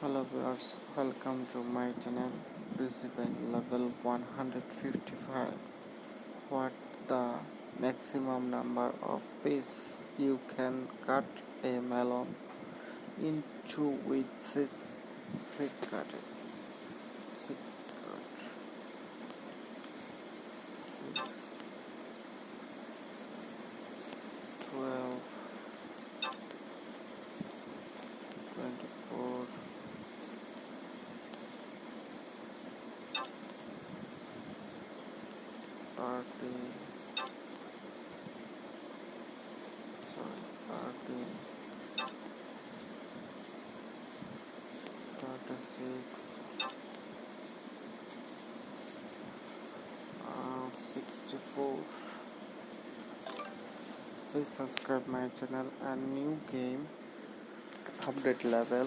hello viewers welcome to my channel principal level 155 what the maximum number of pieces you can cut a melon into with six six cutted six cut six twelve twenty-four thirty sorry thirty thirty-six uh, sixty-four please subscribe my channel and new game update level